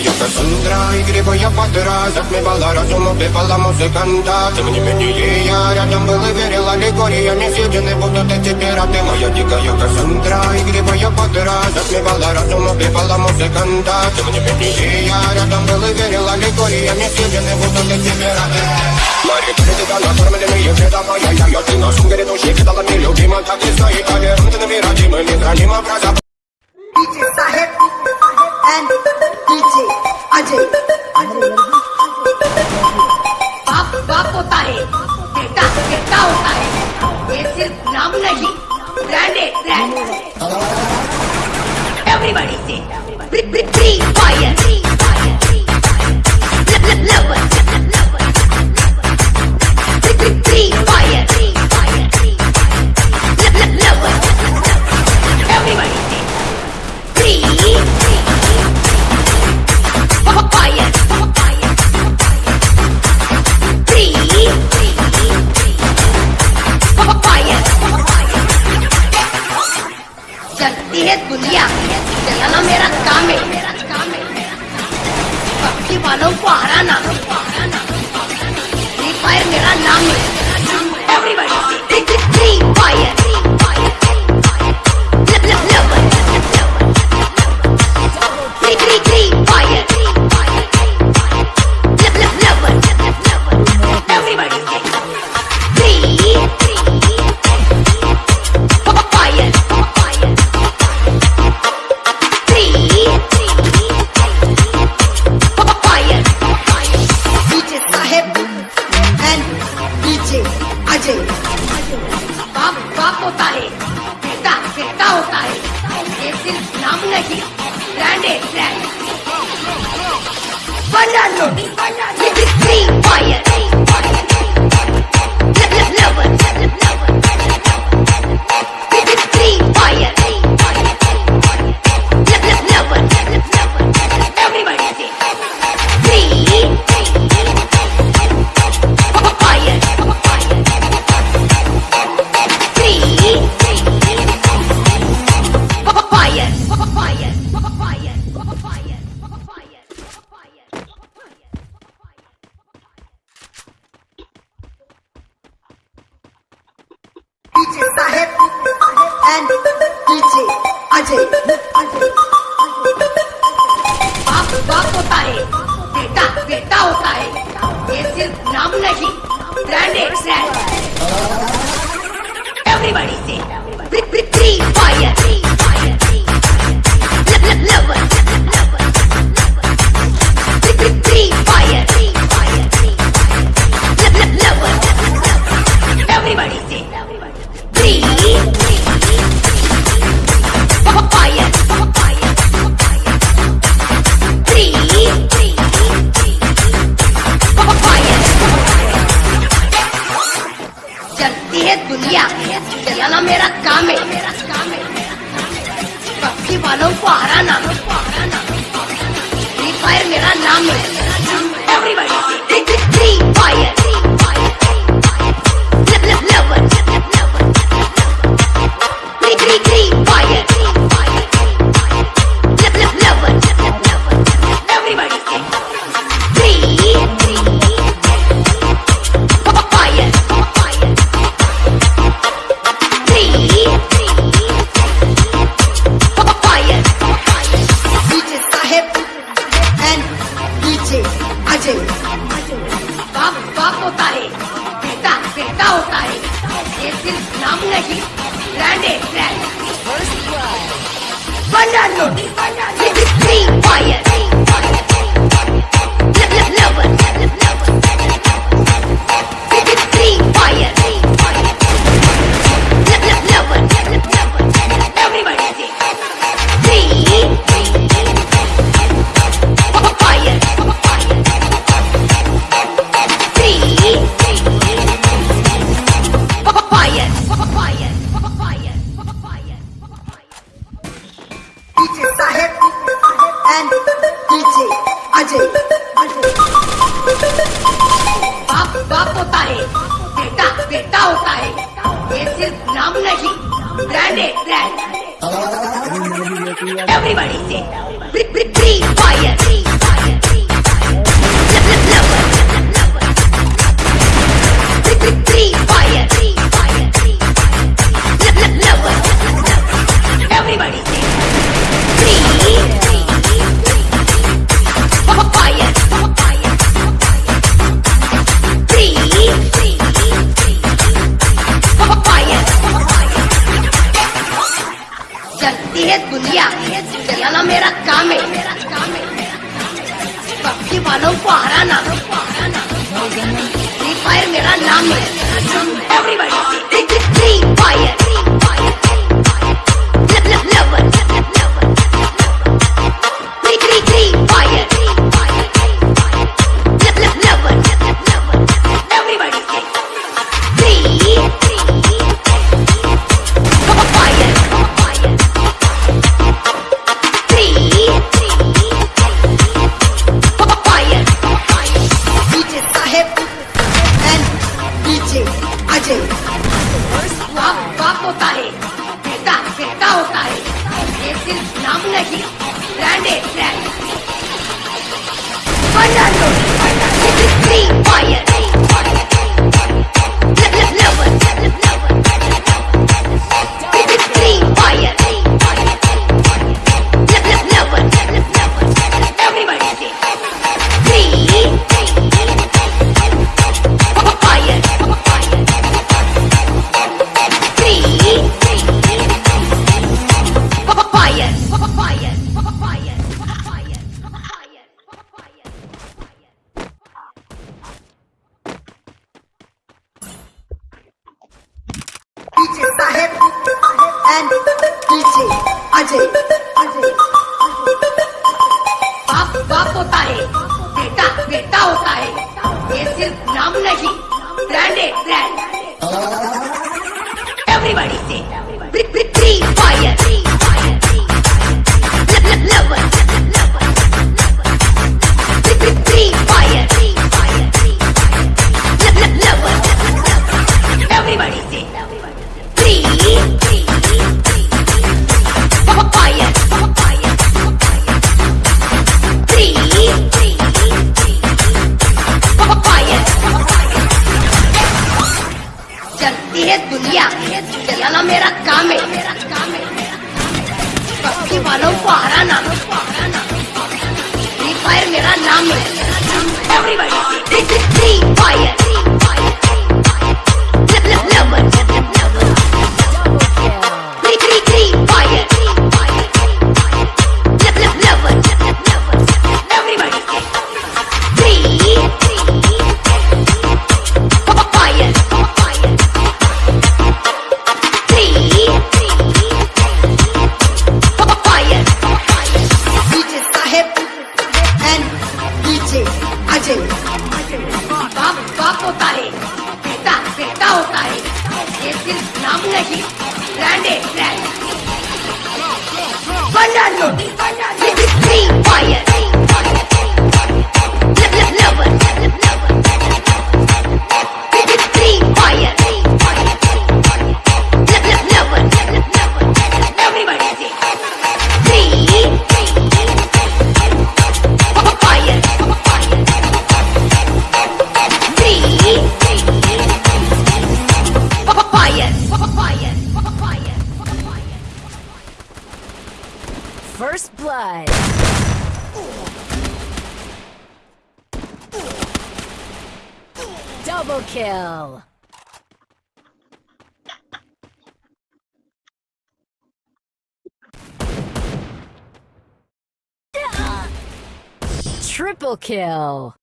я Кассандра И грибы я под раз Отмевала разум, убивала музыканта Тем не менее я рядом был и верил Аллегориями съедены будут эти пираты Моя дикая Кассандра И грибы я под раз Отмевала разум, убивала музыканта Тем не менее я рядом был и верил Аллегориями съедены будут эти пираты Мари, тебя накормленные вреда моя Я, я, ты на сумке души кидала мне любима Так и стоит, поверь, ты набираемый, не храним образа DJ Sahib and DJ Ajay. वालों को हराना free fire मेरा नाम है everybody free fire DJ Ajay बाप बाप होता है, बेटा बेटा होता है। ये सिर्फ़ नाम नहीं ब्रांडेड ब्रांड एवरीबॉडी से फायर है दुनिया चलाना मेरा काम है पक्षी वालों को हराना फ्री फायर मेरा नाम है एवरीबॉडी फ्री फायर ये सिर्फ नाम नहीं ब्रांड है ब्रांड बना लो free fire Everybody sing. Everybody. DJ and DJ. Ajay. बाप बाप होता है बेटा बेटा होता है ये सिर्फ़ नाम नहीं ब्रांड है ब्रांड एवरीबॉडी से फ्री फायर चलती है दुनिया चलाना मेरा काम है मेरा काम है वालों को हराना फ्री फायर मेरा नाम है एवरीबॉडी फ्री फायर बाप बाप होता है बेटा बेटा होता है। ये सिर्फ़ नाम नहीं ब्रांड है ब्रांड बंडा this three free Double kill. Triple kill.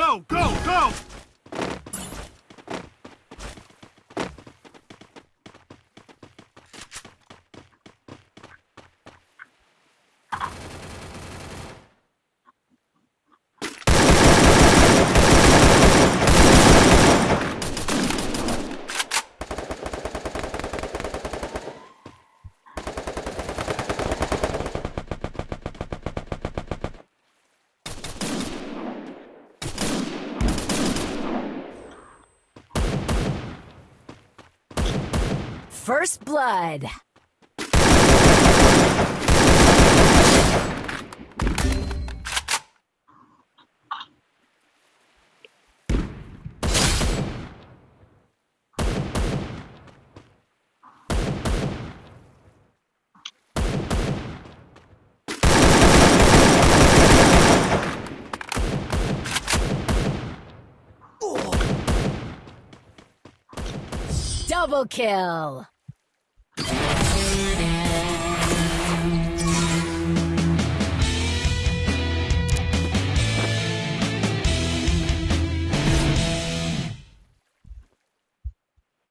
Go, go, go! First blood. Double kill.